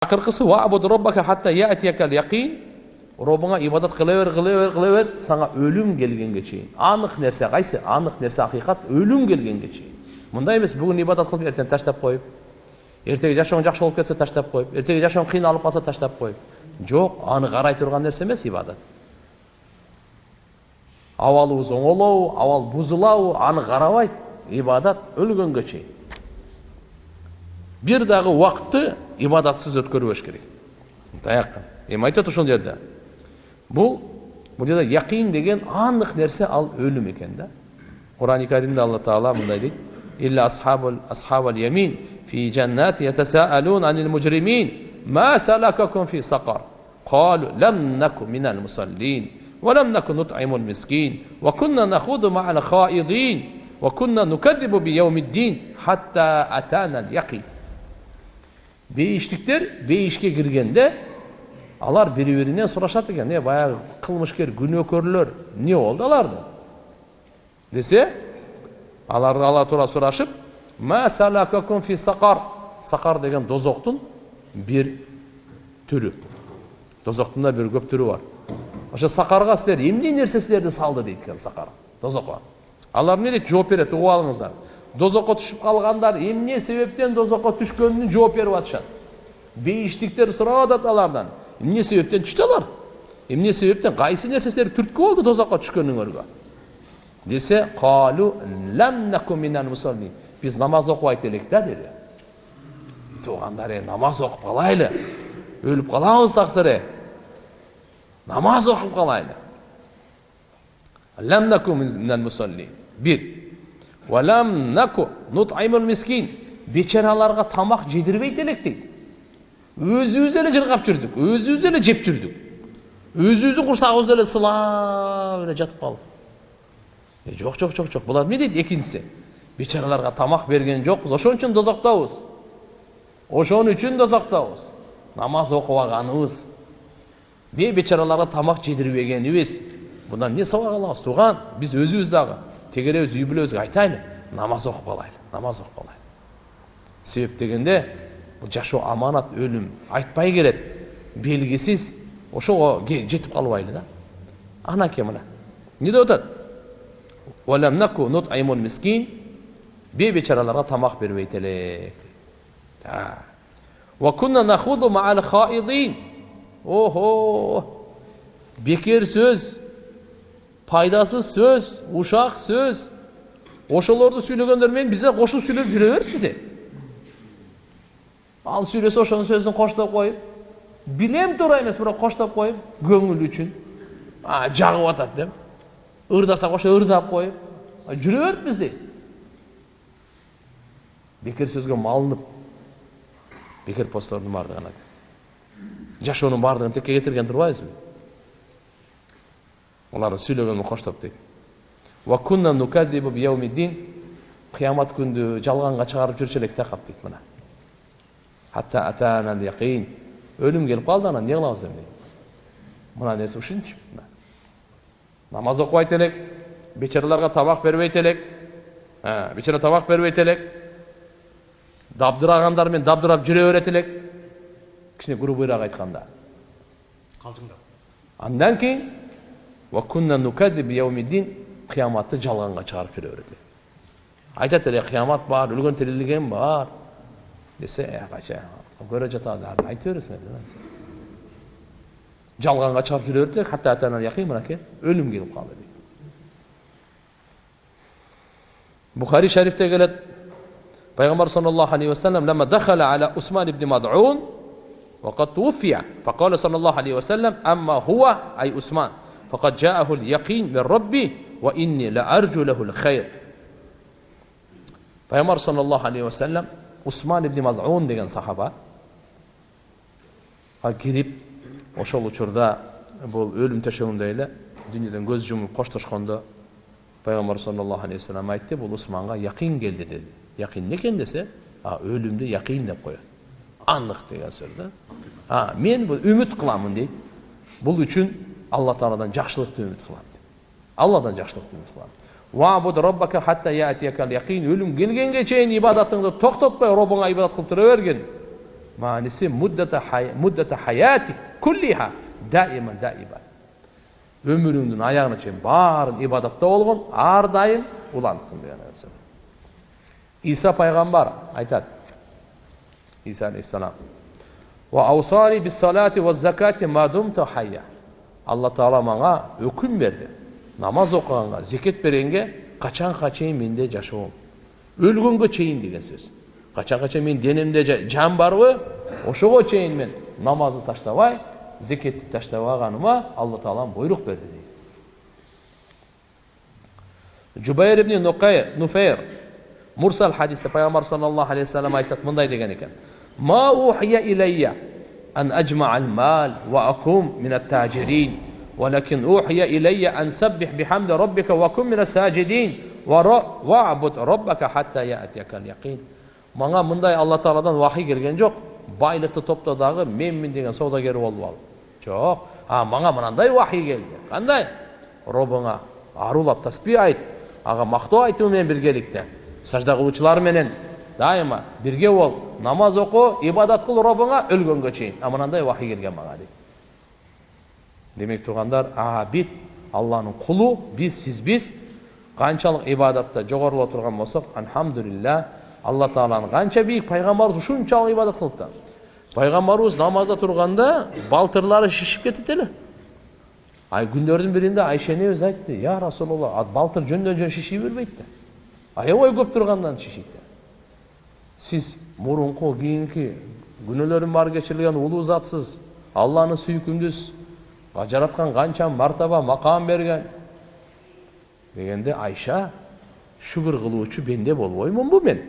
акыркысы робуңа ибадат кыла бер кыла бер кыла бер сага өлүм келгенге чейин анык нерсе кайсы анык нерсе акыйкат өлүм келгенге чейин мындай эмес бүгүн ибадат кылып эртең таштап коюп эртеги жашооң жакшы болуп кетсе таштап коюп эртеги жашооң кыйналып калса таштап коюп жок аны карай турган нерсе эмес ибадат абалыбыз оңолобу абал бузулабы аны карабайт ибадат өлгөнгө чейин бир дагы убакытты ibodatsiz o'tkazverish kerak tayaqqan endi aytyapti o'shal yerda bu bu yerda yaqin degan aniq narsa al o'lim ekanda qur'oni karimda alloh taolo bunday deydi illa ashabul ashabul yamin fi jannat yatasaalun anil mujrimin ma salakakum قالوا لم نكن من المصلين ولم نكن نطعم المسكين وكنا نخوض مع الخائضين وكنا نكذب بيوم الدين حتى أتانا اليقين бейіштіктер бейішке кіргенде алар бири биринен сурашат экен э баягы кылмышкер күнөөкөрлөр эмне болду аларды десе алар ала туура сурашып фи сакар деген дозоктун бир түрү дозоктун да бир көп түрү бар ошо сакарга силер эмне нерсе силерди салды дейт экен сакар дозокко алар эмне дейт жооп берет угуп алыңыздар дозокко түшүп калгандар эмне себептен дозокко түшкөнүнүн жооп берип атышат бейиштиктер сурап атат алардан эмне себептен түштү алар? Эмне себептен кайсы нерсе түрткү болду тозокко түшкөнүңөргө десе калу биз намаз окубайт элек да деди туугандар э намаз окуп калайлы өлүп калабыз таксыр э намаз окуп калайлы бир бечараларга тамак жедирбейт элек дейт өзүбүз эле жыргап жүрдүк өзүбүз эле жеп жүрдүк өзүбүздүн курсагыбызда эле сылап эле жатып калып жок жок жок жок булар эмне дейт экинчиси бечараларга тамак берген жокпуз ошон үчүн дозоктобуз ошон үчүн дозоктобуз намаз окубаганыбыз. Бечараларга тамак жедирбегенибиз мындан эмне сабак алабыз? Тууган биз өзүбүз дагы. Тегеребиз үй бүлөбүзгө айтайлы намаз окуп калайлы намаз окуп калайлы себеп дегенде бұл жашоо аманат өлім айтпай келет белгісіз ошого жетип калбайлы да. Анакей мына? Эмне деп атат бейбечараларга тамак бербейт элек охо бекер сөз. Пайдасыз сөз ушак сөз ошолорду сүйлөгөндөр менен бизе кошулуп сүйлөп жүрө бериппиз ал сөйлесе ошонун сөзүн коштоп коюп билем туура эмес бирок коштоп коюп көңүл үчүн жагып атат деп ырдасак ошо ырдап коюп жүрө бериппиз дейт бекер сөзгө малынып бекер посттордун баардыгын жашоонун баардыгын текке кетирген турбайбызбы аларды сүйлөгөнү коштоп дейт кыямат күндү жалганга чыгарып жүрчү элек да кап дейт мына yaqin өлүм келип калды анан эмне кылабыз эми мына нерсе ушинчи намаз окубайт элек бечараларга тамак бербейт элек бечара тамак бербейт элек дабдырагандар менен дабдырап жүрө берет элек кичине грубыйраак айтканда калжыңдап андан кийин кыяматты жалганга чыгарып жүрө берет элек айтат эле кыямат бар өлгөн тирилген бар десе кача көрө жатады айта бересиңер жалганга чыгып жүрө берет элек хатта мынакей өлүм келип калды дейт бухари шарифте келет пайгамбар саллаллаху алейхи вассалам لما دخل على عثمان بن مدعون وقد توفي فقال صلى الله عليه وسلم أما هو أي عثمان فقد جاءه اليقين من ربي وإني لأرجو له الخير пайғамбар саллаллаху алейхи уассалам усман ибн мазун деген сахаба кирип ошол учурда бул өлүм төшөгүндө эле дүйнөдөн көз жумуп коштошкондо пайгамбар саллаллаху алейхи вассалам айтты бул усманга якин келди деди якин эмне экен десе өлүмдү якин деп коет анык деген сөз да мен бул үмүт кыламын дейт бул үчүн алла тааладан жакшылыкты үмүт кылам дейт алладан жакшылыкты үмүт кылам өлүм келгенге чейин ибадатыңды токтотпой робуңа ибадат кылып тура бергин мааниси муддата хаятик куллиха даима даиба өмүрүңдүн аягына чейин баарын ибадатта болгон ар дайым уландыкын деген иса пайгамбар айтат иса алейхисалам алла таала мага өкүм берди намаз окуганга зекет бергенге качанга чейин менде жашоом өлгөнгө чейин деген сөз качанга чейин менин денемде жан барбы ошого чейин мен намазды таштабай зекетти таштабаганыма алла таалам буйрук берди дейт жубайр ибн нуфейр мурсал хадисте пайгамбар саллаллаху алейхи вассалам айтат мындай деген илейя أن أجمع المال وأكون من التاجرين ولكن أوحي إلي أن سبح بحمد ربك وكن من الساجدين واعبد ربك حتى يأتيك اليقين мага мындай алла тағаладан вахий келген жоқ байлықты топта дағы менмін деген саудагер болып ал жоқ а мага мынандай вахий келді қандай робыңа арулап таспи айт ага мактоо айтуу менен биргеликте сажда кылуучулар менен дайыма бирге бол намаз оку ибадат кыл робуңа өлгөнгө чейин а мынандай вахий келген мага дейт демек туугандар абид алланын кулу биз сиз биз канчалык ибадатта жогоруло турган болсок альхамдулилля алла тааланын канча бийик пайгамбарыбыз ушунчалык ибадат кылып да пайгамбарыбыз намазда турганда балтырлары шишип кетет эле ай күндөрдүн биринде айша энебиз айтты я расулалла балтыр жөндөн жөн шиши бербейт да аябай көп тургандан шишийт сиз мурунку кийинки күнөөлөрүн баары кечирилген улуу затсыз алланы сүйкүмдүс жараткан канча мартаба макам берген дегенде айша шүгүр кылуучу бенде болбоймунбу мен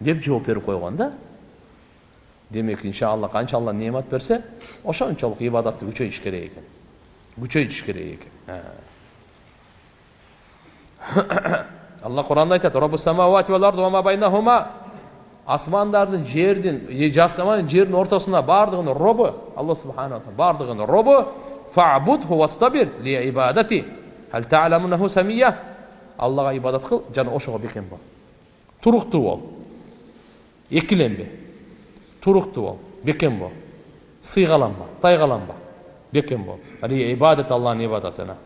деп жооп берип койгон да демек иншалла канча алла неамат берсе ошончолук ибадатты күчөйтүш керек экен күчөйтүш керек экен алла куранда айтат асмандардын жердин асман жердин ортосунда баардыгынын робу алла субханала таала баардыгынын робу аллага ибадат кыл жана ошого бекем бол туруктуу бол экиленбе туруктуу бол бекем бол сыйгаланба тайгаланба бекем бол ибадат алланын ибадатына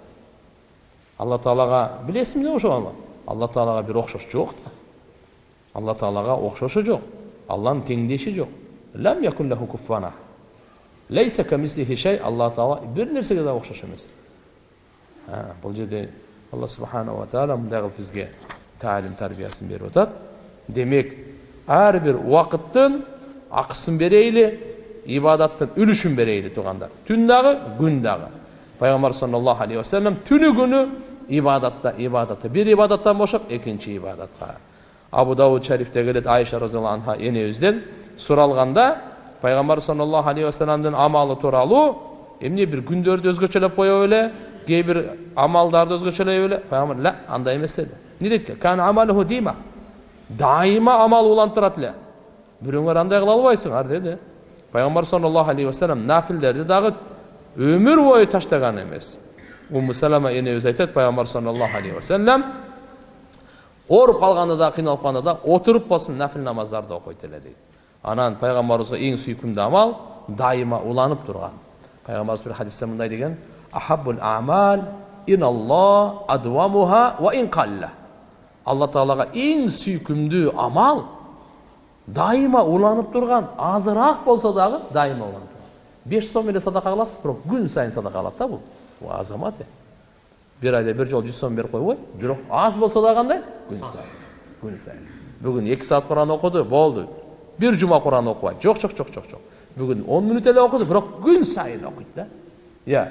алла таалага билесиңби ошону алла таалага бир окшош жок да алла теңдеши жок лам якун лаху куффана лейса шей алла таала бир нерсеге да окшош эмес бул жерде алла субханала таала мындай кылып бизге таалим тарбиясын берип атат демек ар бир убакыттын акысын берейли ибадаттын үлүшүн берейли туугандар түн дагы күн дагы пайгамбар саллаллаху алейхи вассалам түнү күнү ибадатта ибадатта бир ибадаттан бошоп экинчи ибадатка абу дауд шарифте келет айша разиаллаху анха энебизден суралганда пайгамбар саллаллаху алейхи вассаламдын амалы тууралуу эмне бир күндөрдү өзгөчөлөп коебу беле кээ бир амалдарды өзгөчөлөйбү беле пайгамбар ла андай эмес деди эмне деди амалуху дима дайыма амал уланып турат эле бирөөңөр андай кыла албайсыңар деди пайгамбар саллаллаху алейхи вассалам нафилдерди дагы өмүр бою таштаган эмес умму салама энебиз айтат пайгамбар саллаллаху алейхи вассалам ооруп калганда да кыйналып калганда да отуруп болсун нафил намаздарды эле дейт анан пайгамбарыбызга эң сүйкүмдүү амал дайыма уланып турган пайгамбарыбыз бир хадисте мындай деген ахаббул амал иналлах адвамуха ва ин қалла алла таалага эң сүйкүмдүү амал дайыма уланып турган азыраак болсо дагы дайыма уланып турган беш сом эле садака кыласыз бирок күн сайын садака кылат да бул азамат бир айда бир жолу жүз сом берип койбойт бирок аз болсо да кандай күн сайын күн сайын бүгүн эки саат куран окуду болду бир жума куран окубайт жок жок жок жок жок бүгүн он мүнөт эле окуду бирок күн сайын окуйт да иә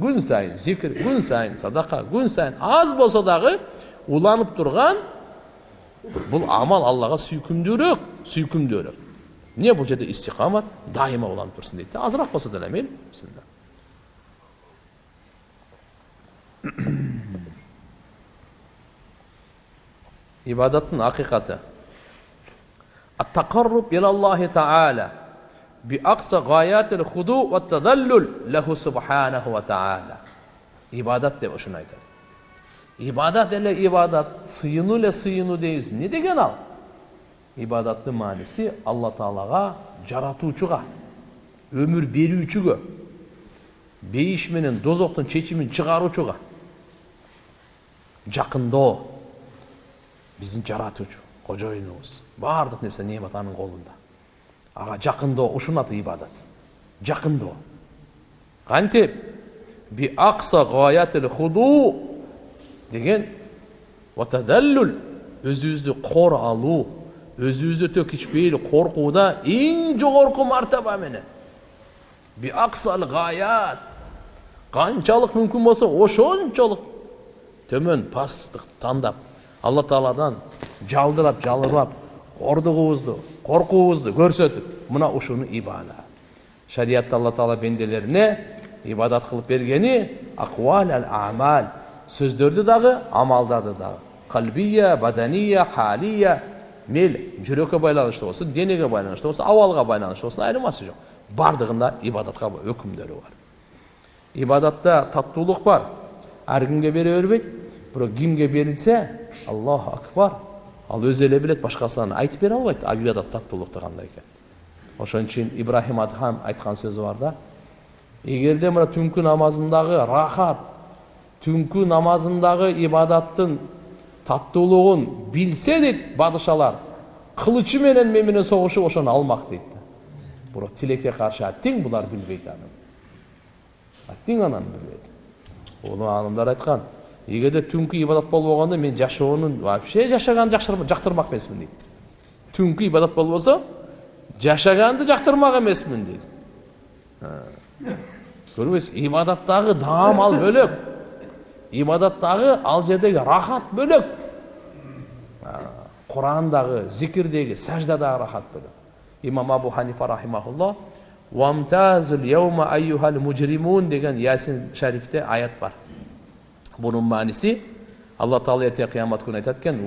күн сайын зикир күн сайын садака күн сайын аз болсо дагы уланып турган бул амал аллага сүйкүмдүүрөөк сүйкүмдүүрөөк эмне бул жерде истикамат дайыма уланып турсун дейт да азыраак болсо деле ибадаттың ақиқаты. Аттақарруб илаллахи тағала биақса ғаятил худу ва тадаллул лаху субханаху ва тағала ибадат деп ұшын айтады. Ибадат эле ибадат сыйыну ле сыйыну дейбиз. Эмне деген ал? Ибадаттын мааниси алла таалага жаратуучуга өмүр берүүчүгө бейиш менен дозоктун чечимин чыгаруучуга жакындоо биздин жаратуучу кожоюнубуз баардык нерсе немат анын колунда ага жакындоо ушунун аты ибадат жакындоо кантип би акса худу деген өзүбүздү кор алуу өзүбүздү төк ичпейли коркууда эң жогорку мартаба менен би аксал канчалык мүмкүн болсо ошончолук төмөн пасттык тандап алла тааладан жалдырап жалырбап кордугубузду коркуубузду көрсөтүп мына ушуну ибада. Шариятта алла таала бенделерине ибадат кылып бергени аквал ал амал сөздөрдү дагы амалдарды дагы калбия бадания халия мейли жүрөккө байланыштуу болсун денеге байланыштуу болсун абалга байланыштуу болсун айырмасы жок баардыгында ибадатка өкүмдөрү бар. Ибадатта таттуулук бар. Ар кимге бере бербейт бирок кимге берилсе аллаху акбар ал өзү эле билет башкасынан айтып бере албайт ибадат таттуулукту кандай экен ошон үчүн ибрахим адхам айткан сөзү бар да эгерде мына түнкү намазындагы рахат түнкү намазындагы ибадаттын таттуулугун билсе дейт бадышалар кылычы менен мен менен согушуп ошону алмак дейт да бирок тилекке каршы аттиң булар билбейт аны аттиң анан билбейт улуу аалымдар айткан эгерде түнкү ибадат болбогондо мен жашоонун вообще жашаганды жактырмак эмесмин дейт түнкү ибадат болбосо жашаганды жактырмак эмесмин дейт көрбөйсүз ибадаттагы даам ал бөлөк ибадаттагы ал жердеги рахат бөлөк курандагы зикирдеги саждадагы рахат бөлөк имам абу ханифа рахимахулла мужримун деген ясин шарифте аят бар. Бунун мааниси алла таала эртең кыямат күнү айтат экен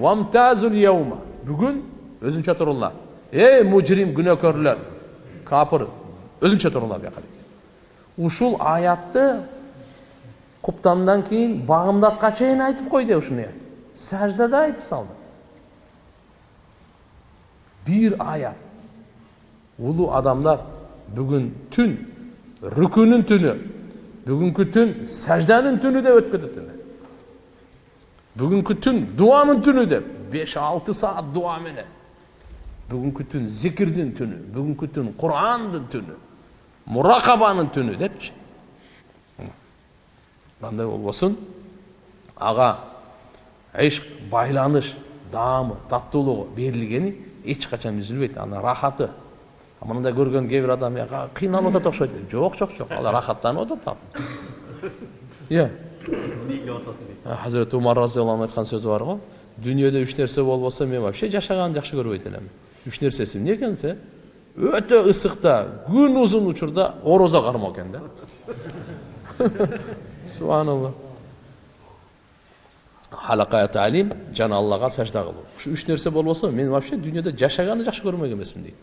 бүгүн өзүнчө туруңлар эй мужрим күнөөкөрлөр капыр өзүнчө туруңлар бияка ушул аятты куптандан кийин багымдатка чейин айтып койду ушуну саждада айтып салды бир аят улуу адамдар бүгүн түн рүкүнүн түнү бүгүнкү түн сажданын түнү деп өтүп кетет эле бүгүнкү түн дуанын түнү деп беш алты саат дуа менен бүгүнкү түн зикирдин түнү бүгүнкү түн курандын түнү муракабанын түнү депчи кандай болбосун ага ишк байланыш даамы таттуулугу берилгени эч качан үзүлбөйт анын рахаты мындай көргөн кээ бир адам кыйналып атат окшойт дейт жок жок жок ал рахаттанып атат иә хазіреті умар разиаллаху айткан сөзү бар го дүйнөдө үч нерсе болбосо мен вообще жашаганды жакшы көрбөйт элем үч нерсеси эмне экен десе өтө ысыкта күн узун учурда орозо кармоо экен да. Субханалла. Халака талим жана аллага сажда кылуу ушу үч нерсе болбосо мен вообще дүйнөдө жашаганды жакшы көрмөк эмесмин дейт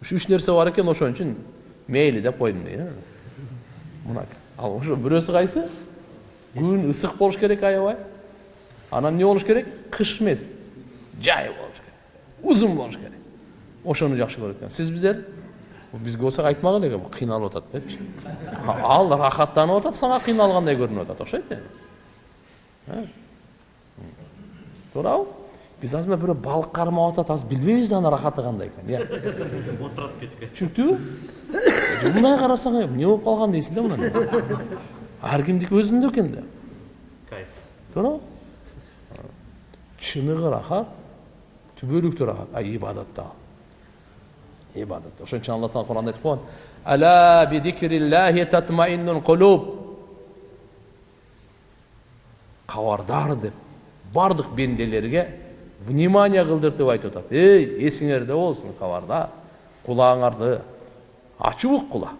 ушу үч нерсе бар экен ошон үчүн мейли деп койдум дейт мына ал ошо бирөөсү кайсы күн ысык болуш керек аябай анан эмне болуш керек кыш эмес жай болуш керек узун болуш керек ошону жакшы көрөт экен сиз биздер бизге болсо айтмак эле кыйналып атат депчи ал рахаттанып атат сага кыйналгандай көрүнүп атат окшойт эми туурабы биз азыр мына бирөө балык кармап атат азыр билбейбиз да анын рахаты кандай экенин отурат кечке түшүнүктүбү мындай карасаң эмне болуп калган дейсиң да мына экен да кайф туурабы чыныгы рахат түбөлүктүү рахат а ибадатта ибадатта ошон үчүн алла таала куранда айтып койгон ала бидикриллахи татмаиннул кулуб кабардар деп бардык бенделерге внимание кылдыртып айтып атат эй эсиңерде болсун кабардар кулагыңарды ачып уккула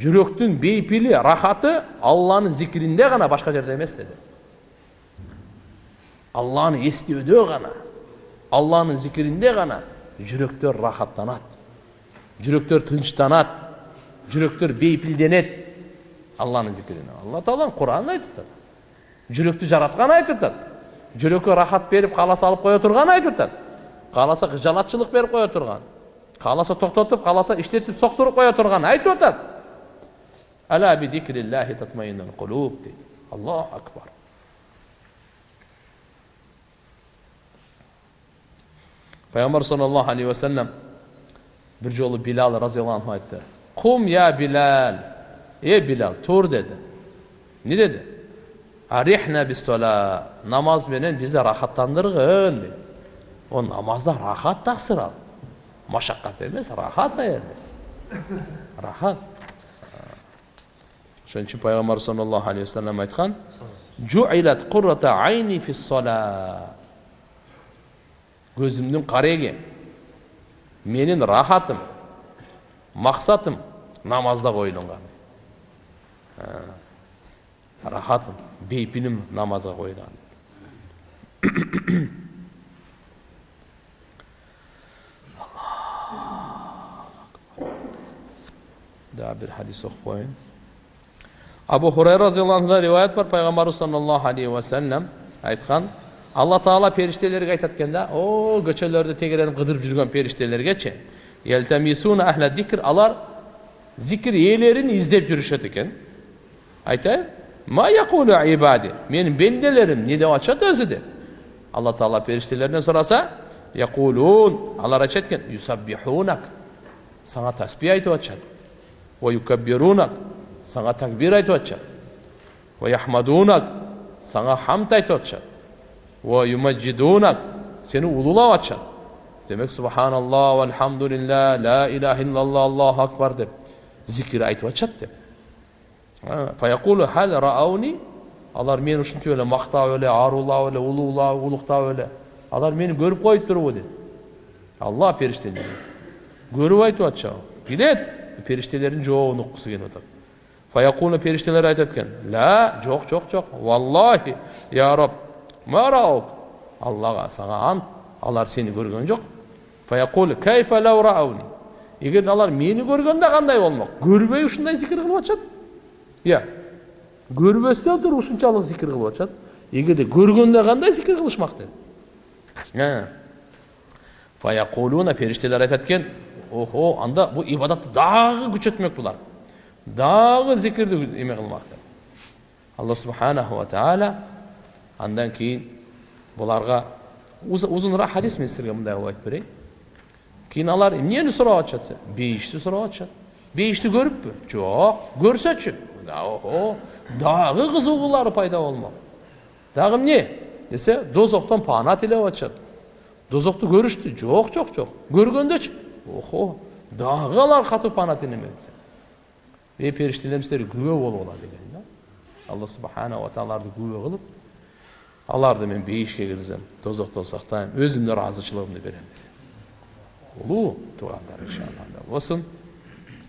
жүрөктүн бейпили рахаты алланын зикиринде гана башка жерде эмес деди алланы эстөөдө гана алланын зикиринде гана жүрөктөр рахаттанат жүрөктөр тынчтанат жүрөктөр бейпилденет алланын зикирине алла тааланын куранында айтып атат жүрөктү жараткан айтып атат жүрөккө рахат берип кааласа алып кое турган айтып атат кааласа кыжалатчылык берип кое турган кааласа токтотуп кааласа иштетип соктуруп кое турган айтып дейт аллаху акбар. Пайгамбар саллаллаху алейхи вассалам бир жолу билал разиаллаху айтты. Кум я билал! Е билал тур! деди эмне деди арихна биссола намаз менен бизди рахаттандыргын деди о намазда рахат таксыр ал! Машаккат эмес рахат жерде рахат ошон үчүн пайгамбар саллаллаху алейхи вассалам айткан жуилат куррата айни фиссола көзімнің қарегі менің рахатым мақсатым намазда қойылған рахатым бейпінім намазға қойылған да бір хадис оқып қояйын абу хурайра разиаллаху анхудан риwayat бар пайғамбарымыз саллаллаху алейхи уассалам айтқан алла тағала періштелерге айтады екен да о көшелерді тегереніп қыдырып жүрген періштелергечи ахля дикр алар зикір иелерін іздеп жүрушеді екен айтайын ма якулу ибади менің бенделерім не деп атышат өзі де алла тағала періштелерінен сұраса якулун алар айтышат екен юсаббихунак саңа таспи Ve yukabbirunak. Sana takbir etacak. Ve yahmadunak. Sana hamd etacak. Ve yumeccidunak. Seni ululayacak. Demek subhanallah velhamdülillah la ilahe illallah Allahu akbar de. Zikir etacak de. Fe yekulu hal raavni. Alar beni uşun öyle makta öyle, arula öyle, ulula, ulukta öyle. Alar beni görüp koyup durur dedi. Allah perişteni. Görüp aytı atacağım. Bilet. Периштелердин жообун уккусу келип атат фаякуну периштелер айтат экен ла жок жок жок валлахи я раб мараок аллаға саған ант алар сені көрген жоқ егер алар мені көргенде қандай болмақ көрбей ушундай зикір кылып атышат иә көрбөстөн туруп ушунчалык зикир кылып атышат эгерде көргөндө кандай зикир кылышмак деди периштелер айтат экен охо анда бул ибадатты дагы күчөтмөк булар дагы зикирди эме кылмак деп алла субханаху ва тағала андан кейін бұларға ұзынырақ хадис мен сіздерге мындай қылып айтып берейін кейін алар эмнени сурап атышат бейішті сурап атышат бейішті көріппі жоқ көрсөчү охо дагы кызыгуулары пайда болмок дагы эмне десе дозоктон паана тилеп атышат дозокту көрүштү жок жок жок көргөндөчү охо дагы алар катуу паана тилемек эй периштелерим силер күбө болгула деген да алла субханала тааларды күбө кылып аларды мен бейішке кіргіземін тозақтан сақтаймын өзімнің разышылығымды беремін улуу туугандар иншалла болсын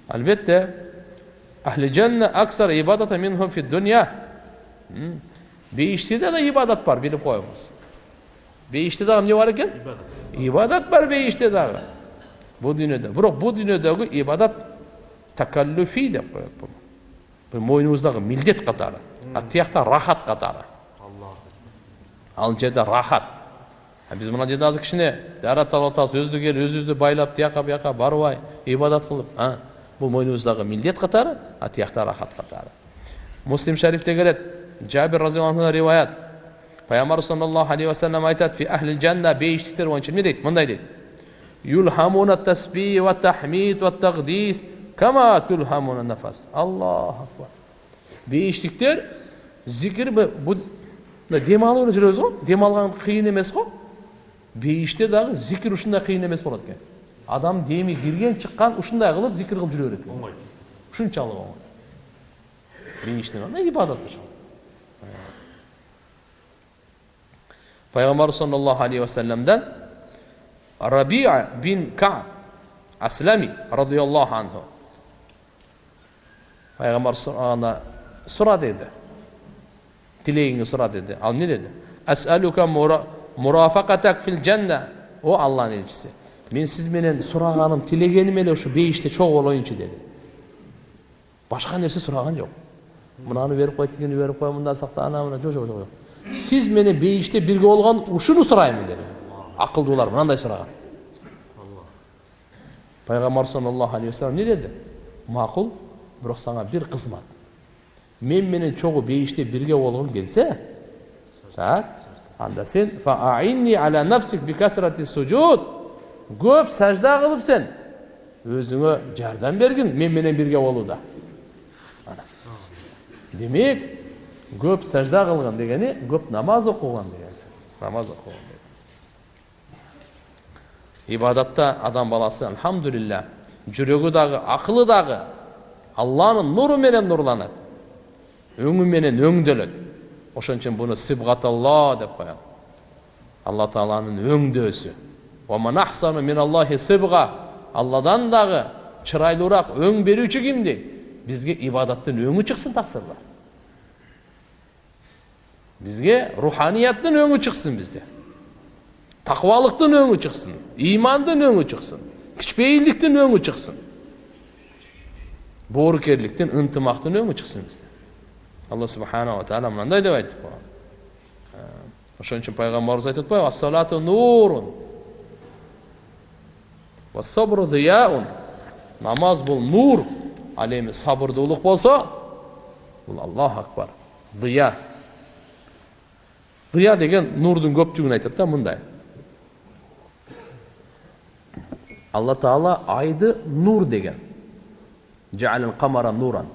албетте ахли жанна аксар ибадата минхум фи дуния бейіште да ибадат бар біліп қойыңыз бейіште дағы не бар екен ибадат бар бейіште бұл дүниеде бірақ бұл дүниедегі ибадат такаллуфи деп қояды бұл мойнымыздағы милдет қатары а тияқта рахат қатары ал жерде рахат. Биз мына жерде азыр кичине дарат алып атабыз өздүк эл өзүбүздү байлап тияка бияка барбай ибадат кылып бул мойнубуздагы милдет катары а тиякта рахат катары. Муслим шарифте келет. Жабир разиаллаху риваят. Пайгамбар саллаллаху алейхи вассалам айтат фи ахли жанна эмне дейт мындай дейт. Ва тахмид ва тагдис кама тулхамуна нафас аллаху акбар бейиштиктер зикир мына демалып эле жүрөбүз го демалган кыйын эмес го бейиште дагы зикир ушундай кыйын эмес болот экен адам деми кирген чыккан ушундай кылып зикир кылып жүрө берет экен оңой ушунчалык оңой бейиштин андай ибадат пайгамбар саллаллаху алейхи вассаламдан рабиа бин каб аслами радиаллаху анху пайгамбар сура деди тілегіңді сұра деді ал не деді асалука мурафакатак фил жанна о алланың елшісі мен сізменен сұрағаным тілегенім эле ушу бейиште чогуу болоюнчу деді башка нерсе сураган жок мынаны берип кой тигини берип кой мындан сакта ана мына жок жок жок сиз менен бейиште бирге болгон ушуну сурайм деди акылдуулар мындай сураган пайгамбар саллаллаху алейхи вассалам не деди макул бирок сага бир кызмат мен менен чогуу бейиште бирге болгуң келсе так анда сен көп сажда кылып сен өзүңө жардам бергин мен менен бирге болууда Ана. демек көп сажда кылган дегени көп намаз окуган деген сөз. Намаз деген ибадатта адам баласы альхамдулилля жүрөгү дагы акылы дагы алланын нуру менен нурланат өңү менен өңдөлөт ошон үчүн буну сибгаталла деп коет алла тааланын өңдөөсү алладан дагы чырайлуураак өң берүүчү ким дейт бизге ибадаттын өңү чыксын таксырлар бизге руханияттын өңү чыксын бизде такыбалыктын өңү чыксын ыймандын өңү чыксын кичпейилдиктин өңү чыксын боорукерликтин ынтымактын өңү чыксын бизде алла субханала таала мындай деп айтып койгон ошон үчүн пайгамбарыбыз айтып атпайбы ассалату нурун дияун намаз бул нур ал эми сабырдуулук болсо бул аллаху акбар дыя дыя деген нурдун көптүгүн айтат да мындай алла таала айды нур деген нуран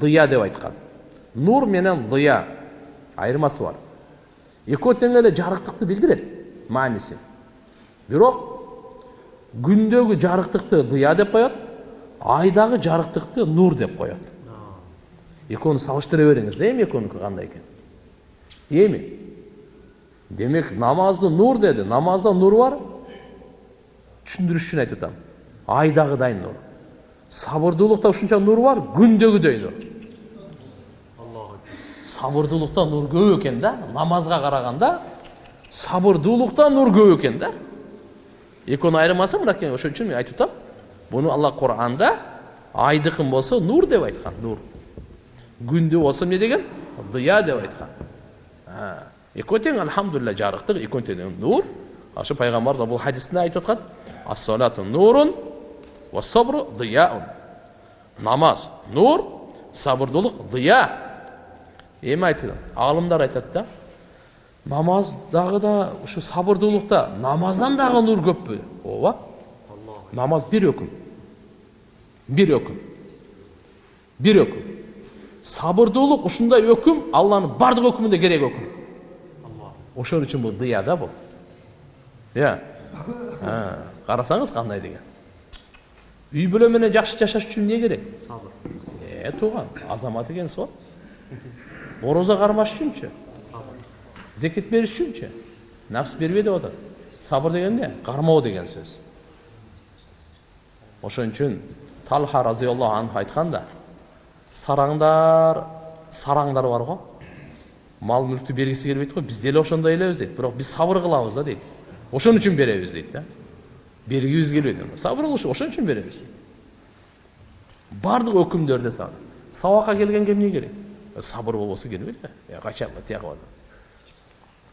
дыя деп айткан нур менен дыя айырмасы бар экөө тең эле жарыктыкты билдирет мааниси бирок күндөгү жарыктыкты дыя деп коет айдагы жарыктыкты нур деп коет экөөнү салыштыра бериңиз да эми экөөнүкү кандай экен эми демек намазды нур деди намазда нур бар түшүндүрүш үчүн айтып атам айдагыдай нур сабырдуулукта ушунча нур бар күндөгүдөй нур сабырдуулукта нур көп экен да намазга караганда сабырдуулукта нур көп экен да экөөнүн айырмасы мынакей ошон үчүн мен айтып атам буну алла куранда айдыкын болсо нур деп айткан нур күндү болсо эмне деген дыя деп айткан экөө тең альхамдулилля экөө тең нур ошо пайгамбарыбыз бул хадисинде айтып аткан ассалату нурун сабру дияун намаз нур сабырдуулук дыя эми айтылат аалымдар айтат да намаздагы да ушу сабырдуулукта намаздан дагы нур көппү ооба намаз бир өкүм бир өкүм бир өкүм сабырдуулук ушундай өкүм алланын баардык өкүмүндө керек өкүм ошон үчүн бул дыя да бул иә карасаңыз кандай деген үй бүлө менен жакшы жашаш үчүн эмне керек сабыр э тууган азамат экенсиз го орозо кармаш үчүнчү зекет бериш үчүнчү нафс бербе деп атат сабыр деген эмне кармоо деген сөз ошон үчүн талха разиаллаху анху айткан да сараңдар сараңдар бар го мал мүлктү бергиси келбейт го биз деле ошондой элебиз дейт бирок биз сабыр кылабыз да дейт ошон үчүн беребиз дейт да бергибиз келбейт сабыр кылыш ошон үчүн беребиз дейт баардык өкүмдөрдө сабакка келгенге эмне керек сабыр болбосо келбейт да качан тияка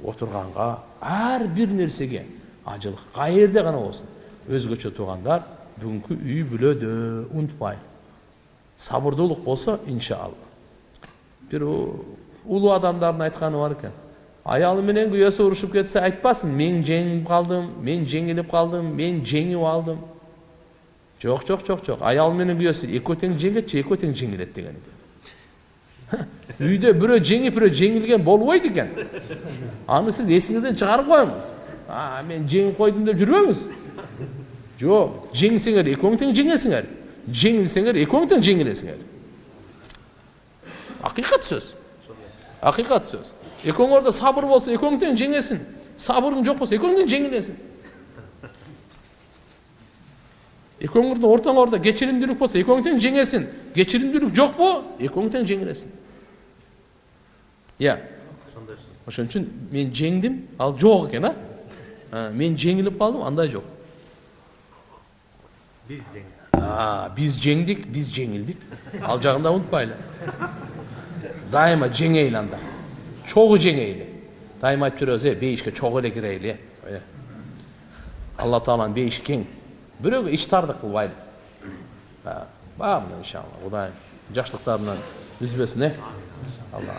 отурганга ар бир нерсеге ажыл каерде гана болсун өзгөчө туугандар бүгүнкү үй бүлөдө унутпайын сабырдуулук болсо иншалла бир улуу адамдардын айтканы бар экен аялы менен күйөөсү урушуп кетсе айтпасын мен жеңип калдым мен жеңилип калдым мен жеңип алдым жок жок жок жок аял менен күйөөсү экөө тең жеңет же экөө тең жеңилет деген экен үйдө бирөө жеңип бирөө жеңилген болбойт экен аны сиз эсиңизден чыгарып коюңуз мен жеңип койдум деп жүрбөңүз жок жеңсеңер экөөң тең жеңесиңер жеңилсеңер экөөң тең жеңилесиңер акыйкат сөз акыйкат сөз экөөңөрдө сабыр болсо экөөң тең жеңесин сабырың жок болсо экөөң тең жеңилесиң экөөңөрдүн ортоңордо кечиримдүүлүк болсо экөөң тең жеңесин кечиримдүүлүк жокпу экөөң тең жеңилесиң иә ошон үчүн мен жеңдим ал жок экен а мен жеңилип калдым андай жок биз жеңдик биз жеңдик биз жеңилдик чогуу жеңейли дайыма айтып жүрөбүз э бейишке чогуу эле кирейли э алла тааланын бейиши кең бирөөгө ичтардык кылбайлы баа менен иншалла кудайым жакшылыктарынан үзбөсүн э алла